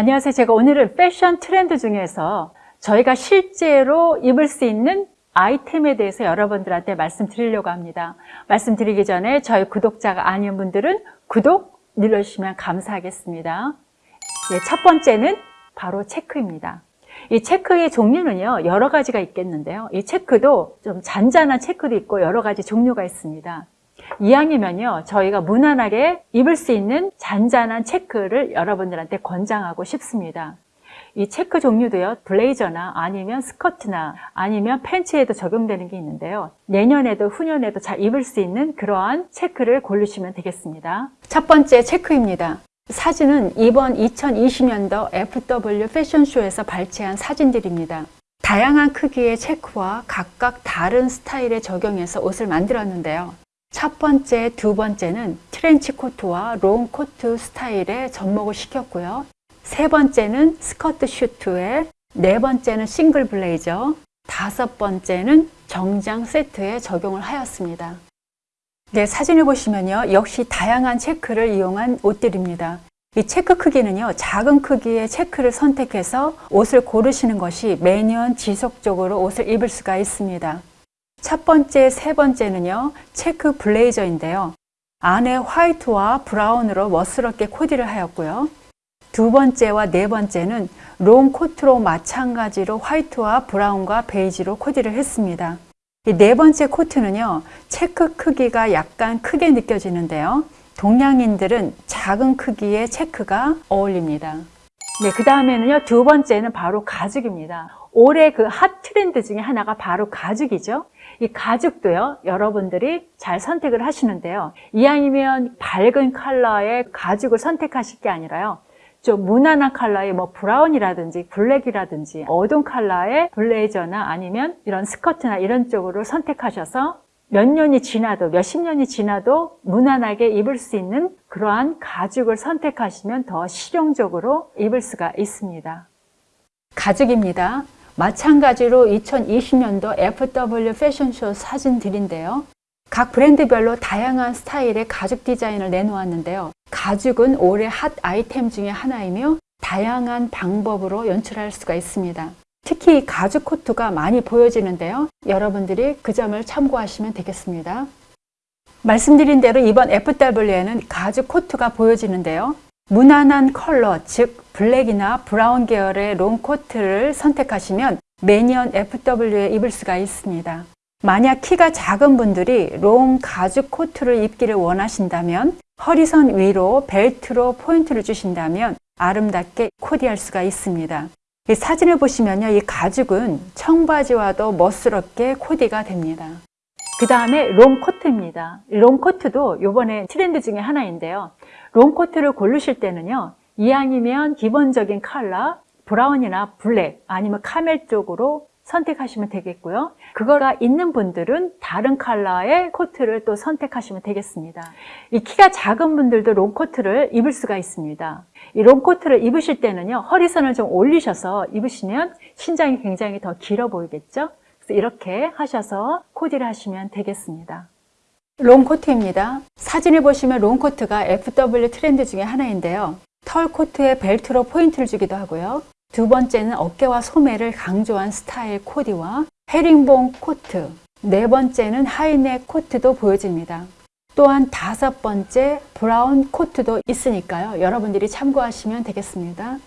안녕하세요. 제가 오늘은 패션 트렌드 중에서 저희가 실제로 입을 수 있는 아이템에 대해서 여러분들한테 말씀드리려고 합니다. 말씀드리기 전에 저희 구독자가 아닌 분들은 구독 눌러주시면 감사하겠습니다. 네, 첫 번째는 바로 체크입니다. 이 체크의 종류는요, 여러 가지가 있겠는데요. 이 체크도 좀 잔잔한 체크도 있고 여러 가지 종류가 있습니다. 이왕이면요, 저희가 무난하게 입을 수 있는 잔잔한 체크를 여러분들한테 권장하고 싶습니다. 이 체크 종류도요, 블레이저나 아니면 스커트나 아니면 팬츠에도 적용되는 게 있는데요. 내년에도 후년에도 잘 입을 수 있는 그러한 체크를 고르시면 되겠습니다. 첫 번째 체크입니다. 사진은 이번 2020년도 FW 패션쇼에서 발췌한 사진들입니다. 다양한 크기의 체크와 각각 다른 스타일에 적용해서 옷을 만들었는데요. 첫 번째, 두 번째는 트렌치 코트와 롱 코트 스타일에 접목을 시켰고요. 세 번째는 스커트 슈트에, 네 번째는 싱글 블레이저, 다섯 번째는 정장 세트에 적용을 하였습니다. 네, 사진을 보시면요. 역시 다양한 체크를 이용한 옷들입니다. 이 체크 크기는요, 작은 크기의 체크를 선택해서 옷을 고르시는 것이 매년 지속적으로 옷을 입을 수가 있습니다. 첫 번째, 세 번째는요, 체크 블레이저인데요. 안에 화이트와 브라운으로 멋스럽게 코디를 하였고요. 두 번째와 네 번째는 롱 코트로 마찬가지로 화이트와 브라운과 베이지로 코디를 했습니다. 이 네 번째 코트는요, 체크 크기가 약간 크게 느껴지는데요. 동양인들은 작은 크기의 체크가 어울립니다. 네, 그 다음에는요, 두 번째는 바로 가죽입니다. 올해 그 핫 트렌드 중에 하나가 바로 가죽이죠. 이 가죽도요, 여러분들이 잘 선택을 하시는데요. 이왕이면 밝은 컬러의 가죽을 선택하실 게 아니라요. 좀 무난한 컬러의 뭐 브라운이라든지 블랙이라든지 어두운 컬러의 블레이저나 아니면 이런 스커트나 이런 쪽으로 선택하셔서 몇 년이 지나도 몇십 년이 지나도 무난하게 입을 수 있는 그러한 가죽을 선택하시면 더 실용적으로 입을 수가 있습니다. 가죽입니다. 마찬가지로 2020년도 FW 패션쇼 사진들인데요. 각 브랜드별로 다양한 스타일의 가죽 디자인을 내놓았는데요. 가죽은 올해 핫 아이템 중에 하나이며 다양한 방법으로 연출할 수가 있습니다. 특히 가죽 코트가 많이 보여지는데요. 여러분들이 그 점을 참고하시면 되겠습니다. 말씀드린 대로 이번 FW에는 가죽 코트가 보여지는데요. 무난한 컬러, 즉 블랙이나 브라운 계열의 롱 코트를 선택하시면 매년 FW에 입을 수가 있습니다. 만약 키가 작은 분들이 롱 가죽 코트를 입기를 원하신다면 허리선 위로 벨트로 포인트를 주신다면 아름답게 코디할 수가 있습니다. 이 사진을 보시면요. 이 가죽은 청바지와도 멋스럽게 코디가 됩니다. 그 다음에 롱코트입니다. 롱코트도 요번에 트렌드 중에 하나인데요. 롱코트를 고르실 때는요. 이왕이면 기본적인 컬러, 브라운이나 블랙 아니면 카멜 쪽으로 선택하시면 되겠고요. 그거가 있는 분들은 다른 컬러의 코트를 또 선택하시면 되겠습니다. 이 키가 작은 분들도 롱코트를 입을 수가 있습니다. 이 롱코트를 입으실 때는요. 허리선을 좀 올리셔서 입으시면 신장이 굉장히 더 길어 보이겠죠? 이렇게 하셔서 코디를 하시면 되겠습니다. 롱코트입니다. 사진을 보시면 롱코트가 FW 트렌드 중에 하나인데요. 털 코트에 벨트로 포인트를 주기도 하고요. 두 번째는 어깨와 소매를 강조한 스타일 코디와 헤링본 코트 네 번째는 하이넥 코트도 보여집니다. 또한 다섯 번째 브라운 코트도 있으니까요. 여러분들이 참고하시면 되겠습니다.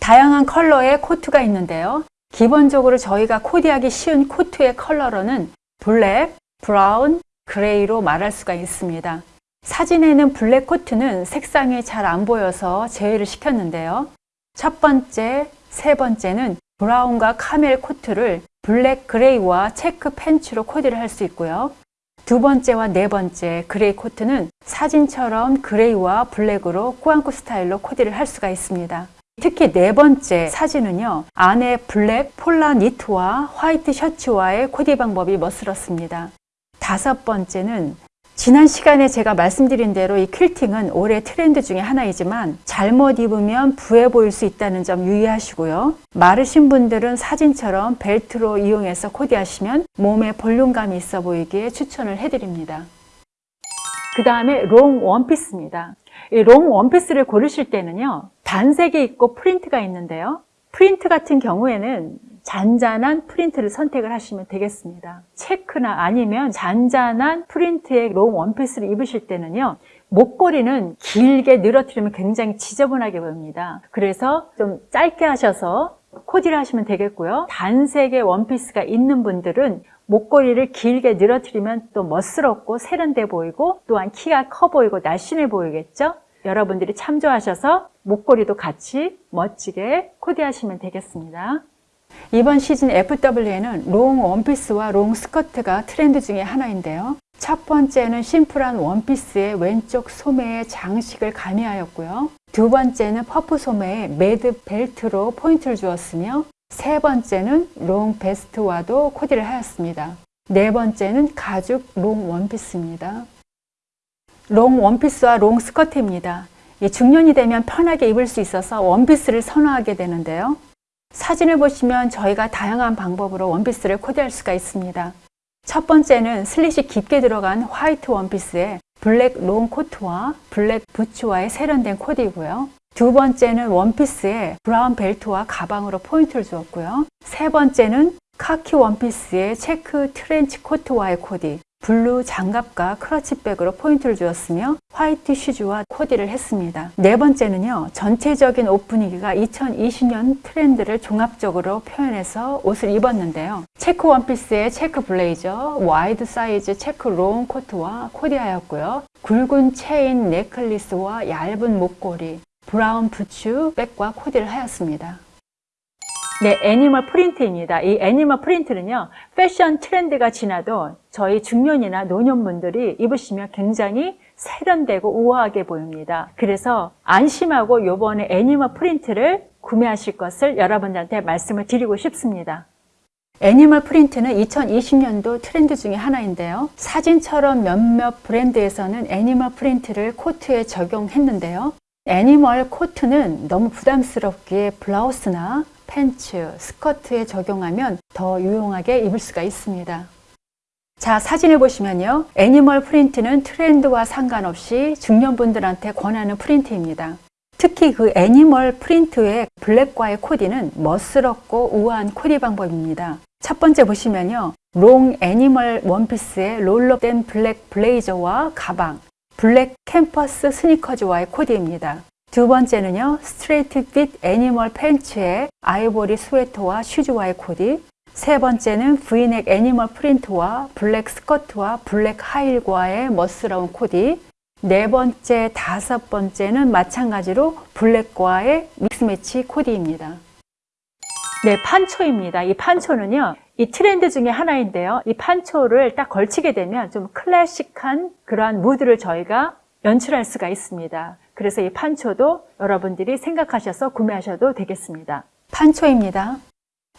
다양한 컬러의 코트가 있는데요. 기본적으로 저희가 코디하기 쉬운 코트의 컬러로는 블랙, 브라운, 그레이로 말할 수가 있습니다. 사진에는 블랙 코트는 색상이 잘 안 보여서 제외를 시켰는데요. 첫 번째, 세 번째는 브라운과 카멜 코트를 블랙 그레이와 체크 팬츠로 코디를 할 수 있고요. 두 번째와 네 번째 그레이 코트는 사진처럼 그레이와 블랙으로 꾸안꾸 스타일로 코디를 할 수가 있습니다. 특히 네 번째 사진은요. 안에 블랙 폴라 니트와 화이트 셔츠와의 코디 방법이 멋스럽습니다. 다섯 번째는 지난 시간에 제가 말씀드린 대로 이 퀼팅은 올해 트렌드 중에 하나이지만 잘못 입으면 부해 보일 수 있다는 점 유의하시고요. 마르신 분들은 사진처럼 벨트로 이용해서 코디하시면 몸에 볼륨감이 있어 보이기에 추천을 해드립니다. 그 다음에 롱 원피스입니다. 이 롱 원피스를 고르실 때는요. 단색이 있고 프린트가 있는데요. 프린트 같은 경우에는 잔잔한 프린트를 선택을 하시면 되겠습니다. 체크나 아니면 잔잔한 프린트의 롱 원피스를 입으실 때는요. 목걸이는 길게 늘어뜨리면 굉장히 지저분하게 보입니다. 그래서 좀 짧게 하셔서 코디를 하시면 되겠고요. 단색의 원피스가 있는 분들은 목걸이를 길게 늘어뜨리면 또 멋스럽고 세련돼 보이고 또한 키가 커 보이고 날씬해 보이겠죠? 여러분들이 참조하셔서 목걸이도 같이 멋지게 코디하시면 되겠습니다. 이번 시즌 FW에는 롱 원피스와 롱 스커트가 트렌드 중에 하나인데요. 첫 번째는 심플한 원피스의 왼쪽 소매에 장식을 가미하였고요. 두 번째는 퍼프 소매에 매듭 벨트로 포인트를 주었으며 세 번째는 롱 베스트와도 코디를 하였습니다. 네 번째는 가죽 롱 원피스입니다. 롱 원피스와 롱 스커트입니다. 중년이 되면 편하게 입을 수 있어서 원피스를 선호하게 되는데요. 사진을 보시면 저희가 다양한 방법으로 원피스를 코디할 수가 있습니다. 첫 번째는 슬릿이 깊게 들어간 화이트 원피스에 블랙 롱 코트와 블랙 부츠와의 세련된 코디이고요. 두 번째는 원피스에 브라운 벨트와 가방으로 포인트를 주었고요. 세 번째는 카키 원피스에 체크 트렌치 코트와의 코디, 블루 장갑과 크러치백으로 포인트를 주었으며 화이트 슈즈와 코디를 했습니다. 네 번째는요. 전체적인 옷 분위기가 2020년 트렌드를 종합적으로 표현해서 옷을 입었는데요. 체크 원피스에 체크 블레이저, 와이드 사이즈 체크 롱 코트와 코디하였고요. 굵은 체인 necklace와 얇은 목걸이, 브라운 부츠 백과 코디를 하였습니다. 네, 애니멀 프린트입니다. 이 애니멀 프린트는요, 패션 트렌드가 지나도 저희 중년이나 노년분들이 입으시면 굉장히 세련되고 우아하게 보입니다. 그래서 안심하고 요번에 애니멀 프린트를 구매하실 것을 여러분들한테 말씀을 드리고 싶습니다. animal print는 2020년도 트렌드 중에 하나인데요. 사진처럼 몇몇 브랜드에서는 animal print를 코트에 적용했는데요. animal 코트는 너무 부담스럽게 블라우스나 팬츠, 스커트에 적용하면 더 유용하게 입을 수가 있습니다. 자, 사진을 보시면요. animal print는 트렌드와 상관없이 중년분들한테 권하는 프린트입니다. 특히 그 animal print의 블랙과의 코디는 멋스럽고 우아한 코디 방법입니다. 첫 번째 보시면요. long animal 원피스의 roll-up된 블랙 블레이저와 가방, 블랙 캔버스 스니커즈와의 코디입니다. 두 번째는요, straight fit animal 팬츠에 아이보리 스웨터와 슈즈와의 코디. 세 번째는 브이넥 animal print와 블랙 스커트와 블랙 힐과의 멋스러운 코디. 네 번째, 다섯 번째는 마찬가지로 블랙과의 mix match 코디입니다. 네, 판초입니다. 이 판초는요, 이 트렌드 중에 하나인데요. 이 판초를 딱 걸치게 되면 좀 클래식한 그러한 무드를 저희가 연출할 수가 있습니다. 그래서 이 판초도 여러분들이 생각하셔서 구매하셔도 되겠습니다. 판초입니다.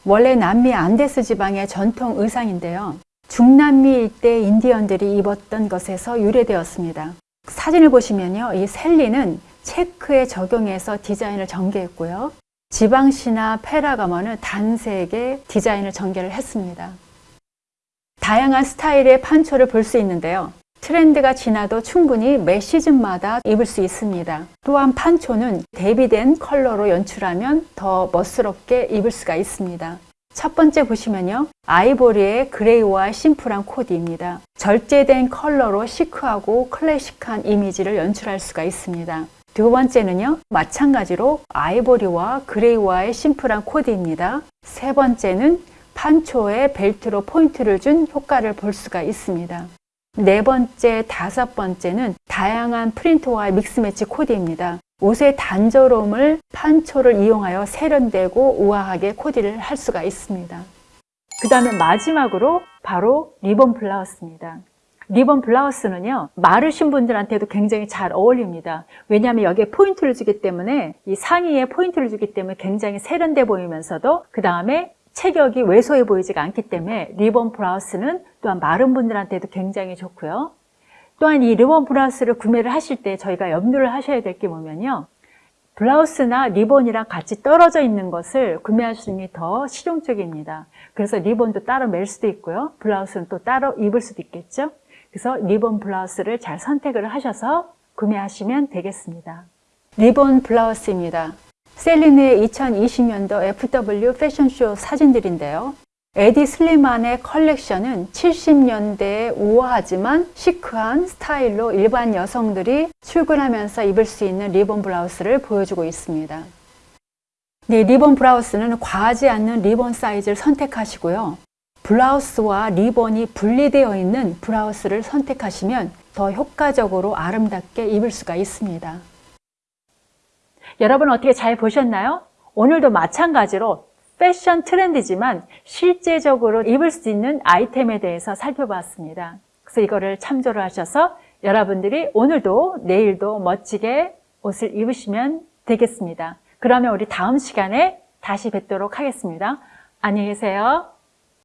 원래 남미 안데스 지방의 전통 의상인데요. 중남미 일대 인디언들이 입었던 것에서 유래되었습니다. 사진을 보시면요. 이 셀리는 체크에 적용해서 디자인을 전개했고요. 지방시나 페라가머는 단색의 디자인을 전개를 했습니다. 다양한 스타일의 판초를 볼 수 있는데요. 트렌드가 지나도 충분히 매 시즌마다 입을 수 있습니다. 또한 판초는 대비된 컬러로 연출하면 더 멋스럽게 입을 수가 있습니다. 첫 번째 보시면요. 아이보리의 그레이와 심플한 코디입니다. 절제된 컬러로 시크하고 클래식한 이미지를 연출할 수가 있습니다. 두 번째는요. 마찬가지로 아이보리와 그레이와의 심플한 코디입니다. 세 번째는 판초에 벨트로 포인트를 준 효과를 볼 수가 있습니다. 네 번째, 다섯 번째는 다양한 프린트와 mix match 코디입니다. 옷의 단조로움을 판초를 이용하여 세련되고 우아하게 코디를 할 수가 있습니다. 그 다음에 마지막으로 바로 리본 블라우스입니다. 리본 블라우스는요, 마르신 분들한테도 굉장히 잘 어울립니다. 왜냐하면 여기에 포인트를 주기 때문에 이 상의에 포인트를 주기 때문에 굉장히 세련돼 보이면서도 그 다음에 체격이 왜소해 보이지가 않기 때문에 리본 블라우스는 또한 마른 분들한테도 굉장히 좋고요. 또한 이 리본 블라우스를 구매를 하실 때 저희가 염두를 하셔야 될 게 뭐면요. 블라우스나 리본이랑 같이 떨어져 있는 것을 구매하시는 게 더 실용적입니다. 그래서 리본도 따로 맬 수도 있고요. 블라우스는 또 따로 입을 수도 있겠죠. 그래서 리본 블라우스를 잘 선택을 하셔서 구매하시면 되겠습니다. 리본 블라우스입니다. 셀린의 2020년도 FW 패션쇼 사진들인데요. 에디 슬리만의 컬렉션은 70년대의 우아하지만 시크한 스타일로 일반 여성들이 출근하면서 입을 수 있는 리본 블라우스를 보여주고 있습니다. 네, 리본 블라우스는 과하지 않는 리본 사이즈를 선택하시고요. 블라우스와 리본이 분리되어 있는 블라우스를 선택하시면 더 효과적으로 아름답게 입을 수가 있습니다. 여러분 어떻게 잘 보셨나요? 오늘도 마찬가지로 패션 트렌드지만 실제적으로 입을 수 있는 아이템에 대해서 살펴봤습니다. 그래서 이거를 참조를 하셔서 여러분들이 오늘도 내일도 멋지게 옷을 입으시면 되겠습니다. 그러면 우리 다음 시간에 다시 뵙도록 하겠습니다. 안녕히 계세요.